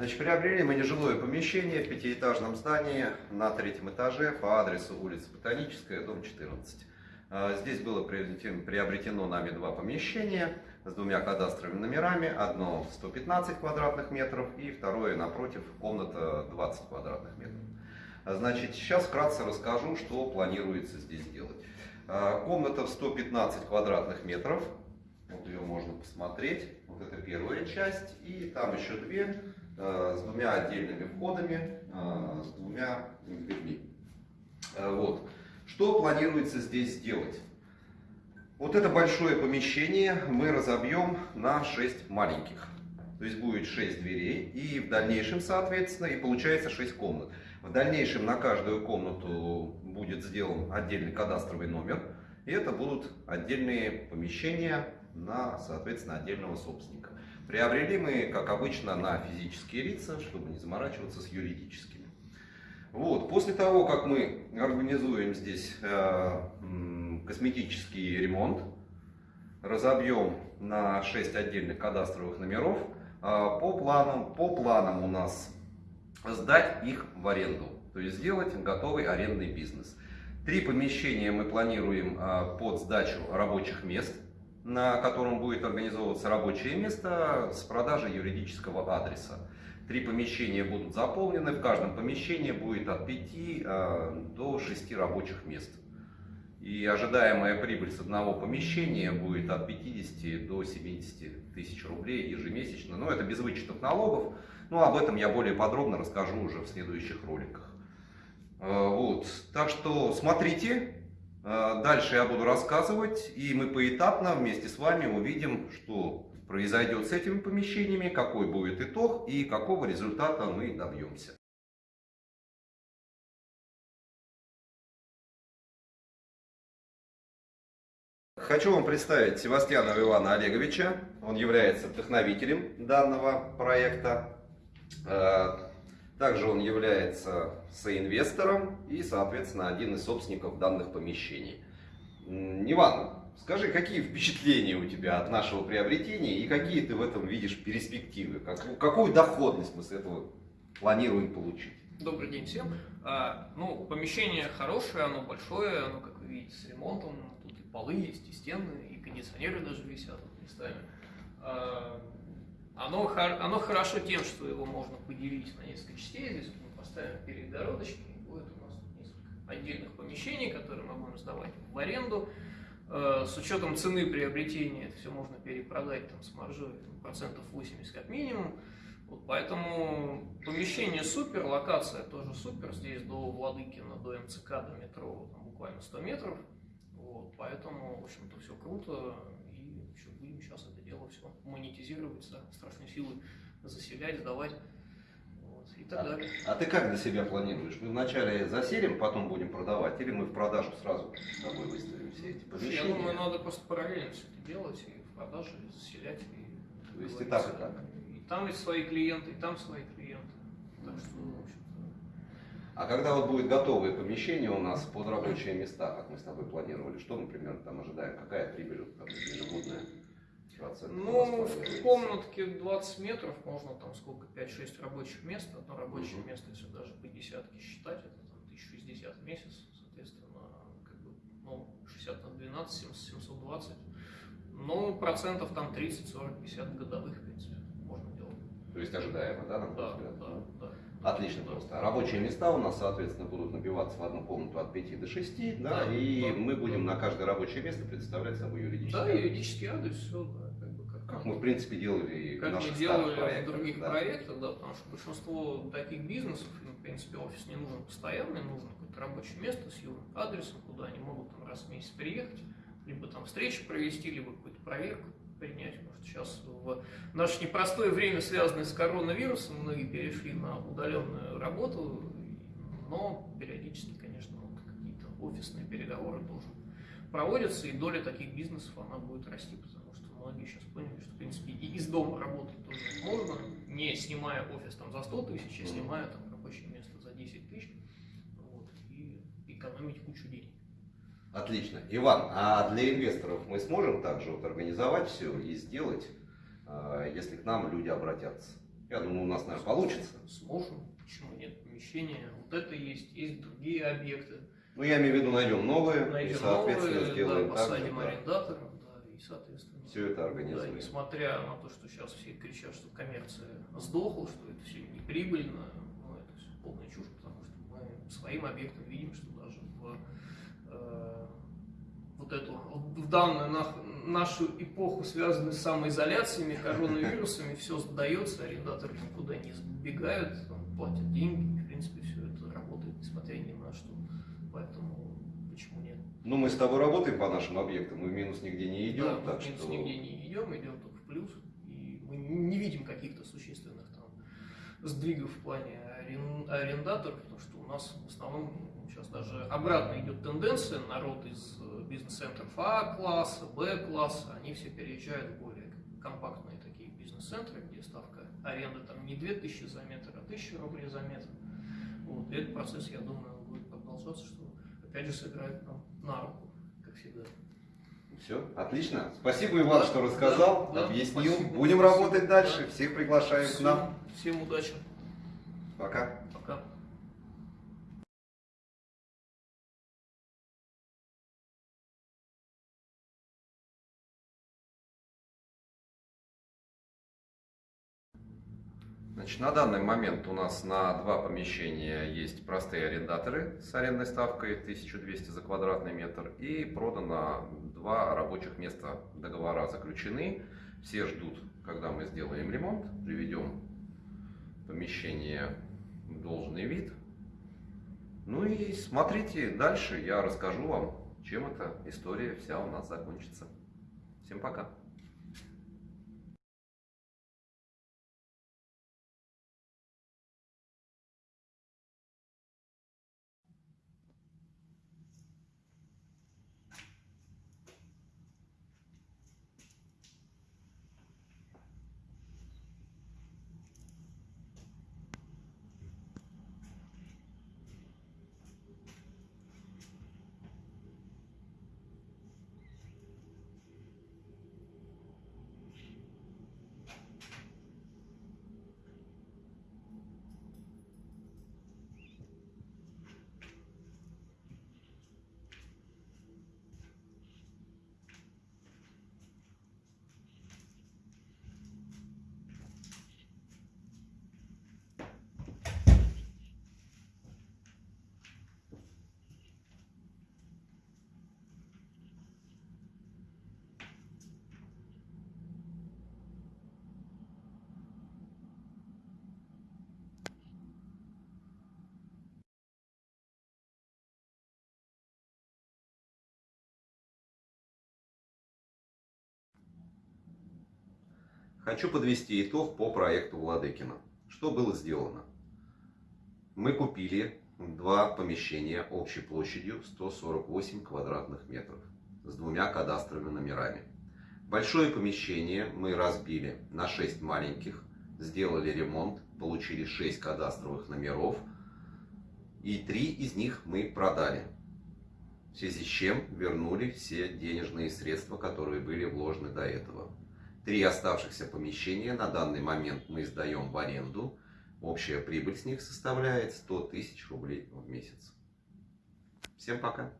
Значит, приобрели мы нежилое помещение в пятиэтажном здании на третьем этаже по адресу улица Ботаническая, дом 14. А, здесь было приобретено нами два помещения с двумя кадастровыми номерами. Одно 115 квадратных метров и второе напротив комната 20 квадратных метров. А, значит, сейчас вкратце расскажу, что планируется здесь делать. А, комната в 115 квадратных метров. Вот ее можно посмотреть. Вот это первая часть. И там еще две с двумя отдельными входами, с двумя дверьми. Вот. Что планируется здесь сделать? Вот это большое помещение мы разобьем на 6 маленьких. То есть будет 6 дверей и в дальнейшем, соответственно, и получается 6 комнат. В дальнейшем на каждую комнату будет сделан отдельный кадастровый номер. И это будут отдельные помещения на, соответственно, отдельного собственника. Приобрели мы, как обычно, на физические лица, чтобы не заморачиваться с юридическими. Вот. После того, как мы организуем здесь э, косметический ремонт, разобьем на 6 отдельных кадастровых номеров, э, по, планам, по планам у нас сдать их в аренду, то есть сделать готовый арендный бизнес. Три помещения мы планируем а, под сдачу рабочих мест, на котором будет организовываться рабочее место с продажей юридического адреса. Три помещения будут заполнены, в каждом помещении будет от 5 а, до 6 рабочих мест. И ожидаемая прибыль с одного помещения будет от 50 до 70 тысяч рублей ежемесячно. Но это без вычетов налогов. Ну, об этом я более подробно расскажу уже в следующих роликах. Э, вот. Так что смотрите, э, дальше я буду рассказывать, и мы поэтапно вместе с вами увидим, что произойдет с этими помещениями, какой будет итог и какого результата мы добьемся. Хочу вам представить Севастьянова Ивана Олеговича. Он является вдохновителем данного проекта. Также он является соинвестором и, соответственно, один из собственников данных помещений. Иван, скажи, какие впечатления у тебя от нашего приобретения и какие ты в этом видишь перспективы? какую доходность мы с этого планируем получить? Добрый день всем. А, ну, помещение хорошее, оно большое, оно, как вы видите, с ремонтом. Тут и полы есть, и стены, и кондиционеры даже висят местами. А, оно, оно хорошо тем, что его можно поделить на несколько частей. Здесь мы поставим перегородочки, и будет у нас несколько отдельных помещений, которые мы будем сдавать в аренду. Э, с учетом цены приобретения это все можно перепродать там, с маржой процентов 80 как минимум. Вот поэтому помещение супер, локация тоже супер. Здесь до Владыкина, до МЦК, до метро там, буквально 100 метров. Вот, поэтому, в общем-то, все круто будем сейчас это дело все монетизировать, да, страшной силы заселять, сдавать. Вот, и так далее. а ты как для себя планируешь? Мы вначале заселим, потом будем продавать, или мы в продажу сразу с тобой выставим все эти помещения? Я думаю, надо просто параллельно все это делать, и в продаже, и заселять. И, То есть и так, и так? И там есть свои клиенты, и там свои клиенты. Так что, в общем а когда вот будет готовое помещение у нас под рабочие места, как мы с тобой планировали, что мы примерно там ожидаем, какая прибыль там, ежегодная? Ну, в комнатке 20 метров можно там сколько, 5-6 рабочих мест. Одно рабочее угу. место, если даже по десятке считать, это там 1060 в месяц, соответственно, как бы, ну, 60 на 12, 70, 720. Ну, процентов там 30, 40, 50 годовых, в принципе, можно делать. То есть ожидаемо, да, на да, взгляд? Да, да. Отлично да. просто. Рабочие места у нас, соответственно, будут набиваться в одну комнату от 5 до 6, да, да и да, мы будем да. на каждое рабочее место представлять собой юридический Да, адрес. юридический адрес, все, да. Как мы, в принципе, делали как мы делали проектах, в других да. проектах, да, потому что большинство таких бизнесов, ну, в принципе, офис не нужен постоянный, нужно какое-то рабочее место с юрным адресом, куда они могут там, раз в месяц приехать, либо там встречи провести, либо какую-то проверку принять. Потому что сейчас в наше непростое время, связанное с коронавирусом, многие перешли на удаленную работу, но периодически, конечно, вот какие-то офисные переговоры тоже проводятся, и доля таких бизнесов, она будет расти, многие сейчас поняли, что, в принципе, и из дома работать тоже можно, не снимая офис там за 100 тысяч, а снимая там рабочее место за 10 тысяч, вот, и экономить кучу денег. Отлично. Иван, а для инвесторов мы сможем также вот организовать все и сделать, а, если к нам люди обратятся? Я думаю, у нас, наверное, получится. Сможем. Почему нет? Помещения. Вот это есть. Есть другие объекты. Ну, я имею в виду, найдем новые, и, Найдем соответственно, новые, сделаем да, так же, посадим арендаторов, да, и, соответственно, Всё это организуем. Да, несмотря на то, что сейчас все кричат, что коммерция сдохла, что это все неприбыльно, ну, это все полная чушь, потому что мы своим объектом видим, что даже в э, вот эту, в данную нах- нашу эпоху, связанную с самоизоляциями, коронавирусами, все сдается, арендаторы никуда не сбегают, платят деньги, в принципе, все это работает, несмотря ни на что. Ну, мы с тобой работаем по нашим объектам, мы в минус нигде не идем, Да, так в минус что... нигде не идем, идем только в плюс. И мы не видим каких-то существенных там сдвигов в плане арен- арендаторов, потому что у нас в основном сейчас даже обратно идет тенденция, народ из э, бизнес-центров А-класса, Б-класса, они все переезжают в более компактные такие бизнес-центры, где ставка аренды там не 2000 за метр, а 1000 рублей за метр. Вот. И этот процесс, я думаю, будет продолжаться, что опять же сыграет нам на руку, как всегда. Все, отлично. Спасибо, Иван, Да, что рассказал, да, да, объяснил. спасибо. Будем Спасибо. работать дальше. Да. Всех приглашаем к нам. Всем, всем удачи. Пока. Значит, на данный момент у нас на два помещения есть простые арендаторы с арендной ставкой 1200 за квадратный метр и продано два рабочих места. Договора заключены. Все ждут, когда мы сделаем ремонт, приведем помещение в должный вид. Ну и смотрите дальше, я расскажу вам, чем эта история вся у нас закончится. Всем пока. Хочу подвести итог по проекту Владыкина. Что было сделано? Мы купили два помещения общей площадью 148 квадратных метров с двумя кадастровыми номерами. Большое помещение мы разбили на 6 маленьких, сделали ремонт, получили 6 кадастровых номеров и три из них мы продали. В связи с чем вернули все денежные средства, которые были вложены до этого. Три оставшихся помещения на данный момент мы сдаем в аренду. Общая прибыль с них составляет 100 тысяч рублей в месяц. Всем пока!